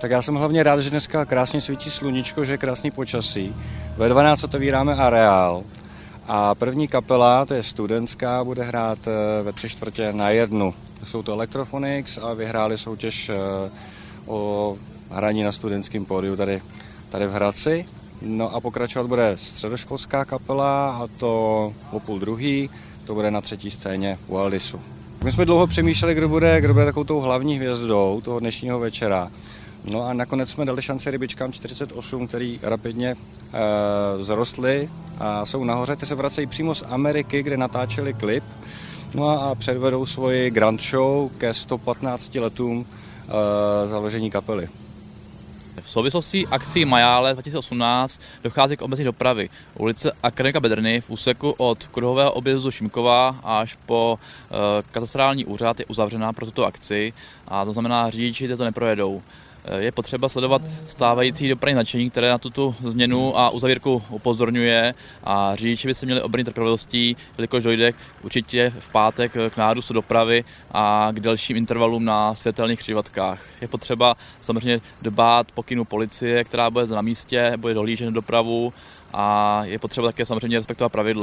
Tak já jsem hlavně rád, že dneska krásně svítí sluníčko, že je krásný počasí. Ve 12 otevíráme areál a první kapela, to je studentská, bude hrát eh, ve tři čtvrtě na jednu. Jsou to Electrophonics a vyhráli soutěž eh, o hraní na studentském pódiu tady, tady v Hradci. No a pokračovat bude středoškolská kapela a to o půl druhý, to bude na třetí scéně u Aldisu. My jsme dlouho přemýšleli, kdo bude, kdo bude takovou tou hlavní hvězdou toho dnešního večera. No a nakonec jsme dali šanci rybičkám 48, který rapidně e, zrostly a jsou nahoře. Ty se vracejí přímo z Ameriky, kde natáčeli klip. No a předvedou svoji grand show ke 115 letům e, založení kapely. V souvislosti akcí Majále 2018 dochází k omezení dopravy. Ulice Akademika Bedrny v úseku od kruhového objezdu Šimkova až po e, katastrální úřad je uzavřená pro tuto akci a to znamená, řidiči to neprojedou. Je potřeba sledovat stávající dopravní značení, které na tuto změnu a uzavírku upozorňuje a řidiči by se měli obrnit trpělivostí, jelikož dojde určitě v pátek k nárůstu dopravy a k dalším intervalům na světelných křižovatkách. Je potřeba samozřejmě dbát pokynu policie, která bude na místě, bude dohlížet dopravu a je potřeba také samozřejmě respektovat pravidla.